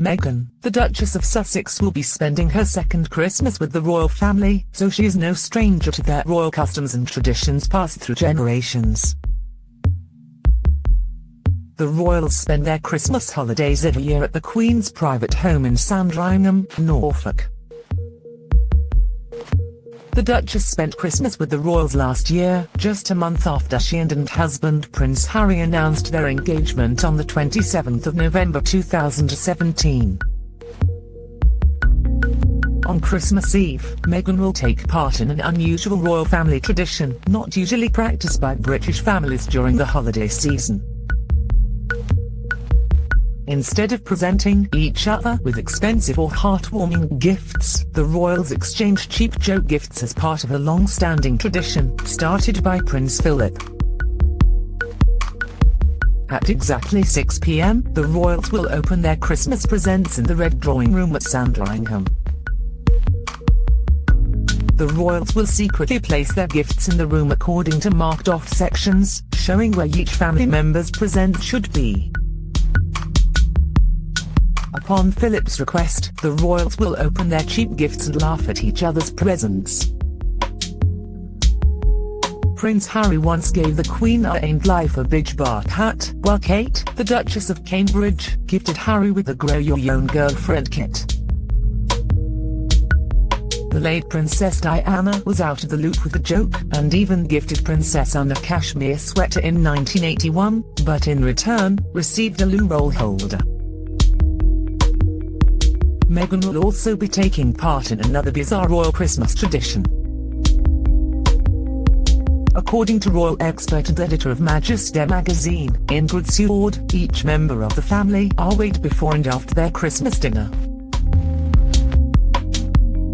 Meghan, the Duchess of Sussex will be spending her second Christmas with the royal family, so she is no stranger to their royal customs and traditions passed through generations. The royals spend their Christmas holidays every year at the Queen's private home in Sandringham, Norfolk. The Duchess spent Christmas with the royals last year, just a month after she and and husband Prince Harry announced their engagement on the 27th of November 2017. On Christmas Eve, Meghan will take part in an unusual royal family tradition, not usually practiced by British families during the holiday season. Instead of presenting each other with expensive or heartwarming gifts, the royals exchange cheap joke gifts as part of a long-standing tradition, started by Prince Philip. At exactly 6 p.m., the royals will open their Christmas presents in the Red Drawing Room at Sandringham. The royals will secretly place their gifts in the room according to marked-off sections, showing where each family member's present should be. Upon Philip's request, the royals will open their cheap gifts and laugh at each other's presents. Prince Harry once gave the Queen a Ain't Life a Bitch Bar hat, while Kate, the Duchess of Cambridge, gifted Harry with the Grow Your Own Girlfriend kit. The late Princess Diana was out of the loop with the joke, and even gifted Princess Anne a cashmere sweater in 1981, but in return, received a loo roll holder. Meghan will also be taking part in another bizarre royal Christmas tradition. According to royal expert and editor of Majesty magazine, Ingrid Seward, each member of the family are weighed before and after their Christmas dinner.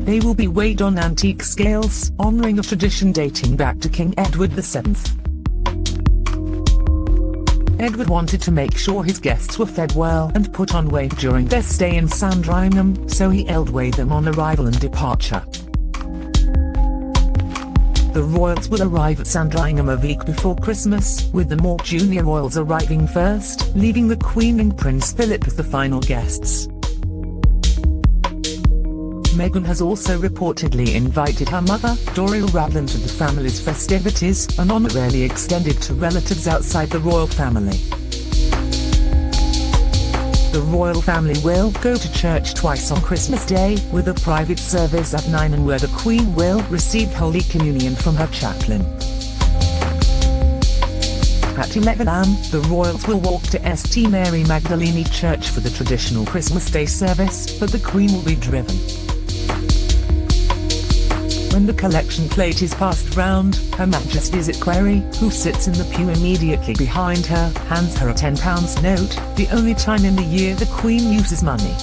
They will be weighed on antique scales, honoring a tradition dating back to King Edward VII. Edward wanted to make sure his guests were fed well and put on weight during their stay in Sandringham, so he weighed them on arrival and departure. The royals will arrive at Sandringham a week before Christmas, with the more junior royals arriving first, leaving the Queen and Prince Philip as the final guests. Meghan has also reportedly invited her mother, Doria Ragland to the family's festivities, an honour rarely extended to relatives outside the royal family. The royal family will go to church twice on Christmas Day, with a private service at 9 and where the Queen will receive Holy Communion from her chaplain. At 11 am, the royals will walk to St Mary Magdalene Church for the traditional Christmas Day service, but the Queen will be driven. When the collection plate is passed round, Her Majesty's equerry, who sits in the pew immediately behind her, hands her a £10 note, the only time in the year the Queen uses money.